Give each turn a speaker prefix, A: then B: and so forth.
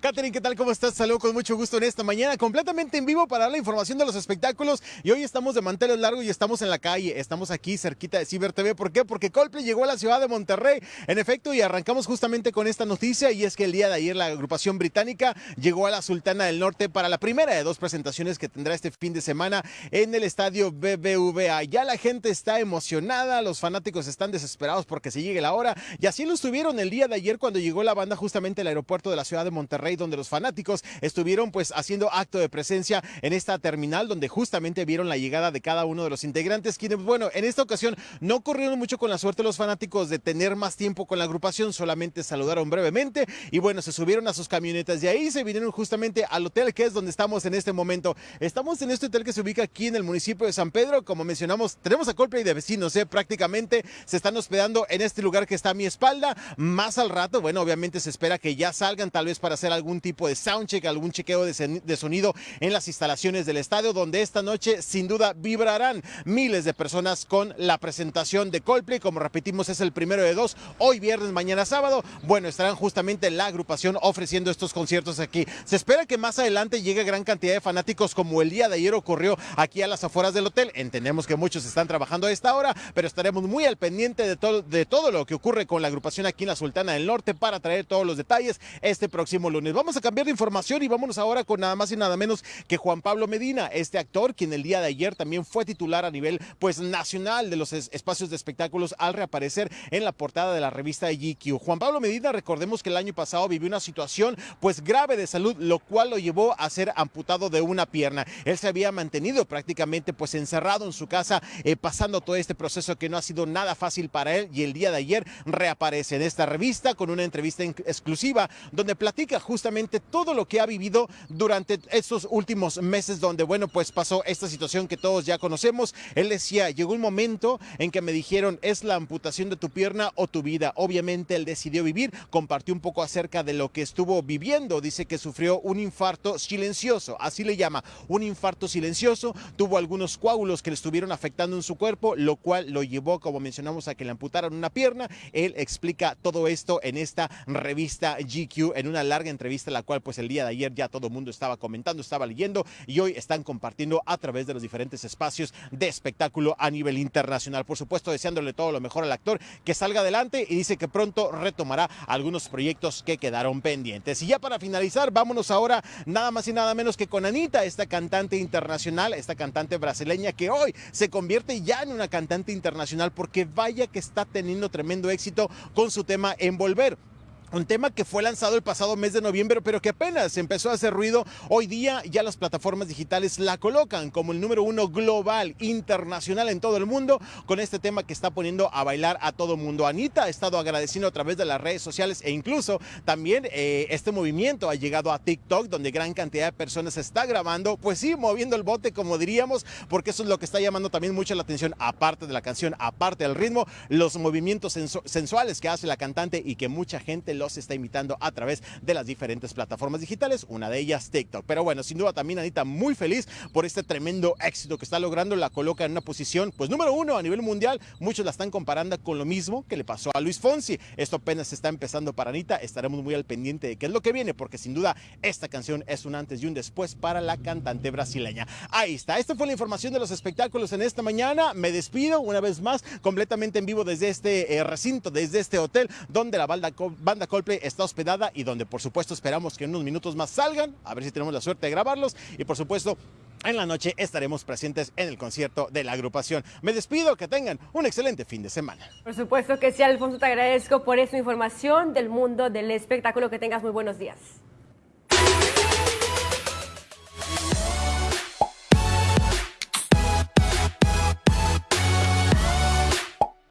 A: Katherine, ¿qué tal? ¿Cómo estás? Saludo con mucho gusto en esta mañana, completamente en vivo para la información de los espectáculos. Y hoy estamos de manteles largos y estamos en la calle. Estamos aquí cerquita de Ciber TV. ¿Por qué? Porque Coldplay llegó a la ciudad de Monterrey. En efecto, y arrancamos justamente con esta noticia. Y es que el día de ayer la agrupación británica llegó a la Sultana del Norte para la primera de dos presentaciones que tendrá este fin de semana en el estadio BBVA. Ya la gente está emocionada, los fanáticos están desesperados porque se llegue la hora. Y así lo estuvieron el día de ayer cuando llegó la banda justamente al aeropuerto de la ciudad de Monterrey, donde los fanáticos estuvieron pues haciendo acto de presencia en esta terminal, donde justamente vieron la llegada de cada uno de los integrantes, quienes, bueno, en esta ocasión no corrieron mucho con la suerte los fanáticos de tener más tiempo con la agrupación, solamente saludaron brevemente y bueno, se subieron a sus camionetas y ahí se vinieron justamente al hotel que es donde estamos en este momento. Estamos en este hotel que se ubica aquí en el municipio de San Pedro, como mencionamos, tenemos a Coldplay de vecinos, ¿eh? prácticamente se están hospedando en este lugar que está a mi espalda, más al rato, bueno, obviamente se espera que ya salgan tal vez para hacer algún tipo de soundcheck, algún chequeo de, sonido en las instalaciones del estadio, donde esta noche sin duda vibrarán miles de personas con la presentación de Coldplay. Como repetimos, es el primero de dos, hoy viernes, mañana sábado. Bueno, estarán justamente la agrupación ofreciendo estos conciertos aquí. Se espera que más adelante llegue gran cantidad de fanáticos como el día de ayer ocurrió aquí a las afueras del hotel. Entendemos que muchos están trabajando a esta hora, pero estaremos muy al pendiente de todo, de todo lo que ocurre con la agrupación aquí en la Sultana del Norte para traer todos los detalles este próximo lunes. Vamos a cambiar de información y vámonos ahora con nada más y nada menos que Juan Pablo Medina, este actor quien el día de ayer también fue titular a nivel pues nacional de los espacios de espectáculos al reaparecer en la portada de la revista GQ. Juan Pablo Medina, recordemos que el año pasado vivió una situación pues grave de salud, lo cual lo llevó a ser amputado de una pierna. Él se había mantenido prácticamente pues encerrado en su casa, eh, pasando todo este proceso que no ha sido nada fácil para él y el día de ayer reaparece en esta revista con una entrevista exclusiva donde platica justamente todo lo que ha vivido durante estos últimos meses donde, bueno, pues pasó esta situación que todos ya conocemos. Él decía, llegó un momento en que me dijeron, es la amputación de tu pierna o tu vida. Obviamente él decidió vivir, compartió un poco acerca de lo que estuvo viviendo. Dice que sufrió un infarto silencioso, así le llama, un infarto silencioso. Tuvo algunos coágulos que le estuvieron afectando en su cuerpo, lo cual lo llevó, como mencionamos, a que le amputaran una pierna. Él explica todo esto en esta revista GQ, en una larga entrevista, la cual pues el día de ayer ya todo el mundo estaba comentando, estaba leyendo y hoy están compartiendo a través de los diferentes espacios de espectáculo a nivel internacional. Por supuesto, deseándole todo lo mejor al actor, que salga adelante y dice que pronto retomará algunos proyectos que quedaron pendientes. Y ya para finalizar, vámonos ahora nada más y nada menos que con Anita, esta cantante internacional, esta cantante brasileña que hoy se convierte ya en una cantante internacional porque vaya que está teniendo tremendo éxito con su tema Envolver. Un tema que fue lanzado el pasado mes de noviembre, pero que apenas empezó a hacer ruido. Hoy día ya las plataformas digitales la colocan como el número uno global, internacional en todo el mundo, con este tema que está poniendo a bailar a todo mundo. Anita ha estado agradeciendo a través de las redes sociales e incluso también eh, este movimiento ha llegado a TikTok, donde gran cantidad de personas está grabando, pues sí, moviendo el bote, como diríamos, porque eso es lo que está llamando también mucho la atención, aparte de la canción, aparte del ritmo, los movimientos sensuales que hace la cantante y que mucha gente los está imitando a través de las diferentes plataformas digitales, una de ellas TikTok. Pero bueno, sin duda también Anita muy feliz por este tremendo éxito que está logrando, la coloca en una posición pues número uno a nivel mundial, muchos la están comparando con lo mismo que le pasó a Luis Fonsi. Esto apenas está empezando para Anita, estaremos muy al pendiente de qué es lo que viene, porque sin duda esta canción es un antes y un después para la cantante brasileña. Ahí está, esta fue la información de los espectáculos en esta mañana, me despido una vez más completamente en vivo desde este eh, recinto, desde este hotel donde la banda, banda Coldplay está hospedada y donde por supuesto esperamos que en unos minutos más salgan, a ver si tenemos la suerte de grabarlos y por supuesto en la noche estaremos presentes en el concierto de la agrupación. Me despido, que tengan un excelente fin de semana.
B: Por supuesto que sí, Alfonso, te agradezco por esta información del mundo del espectáculo. Que tengas muy buenos días.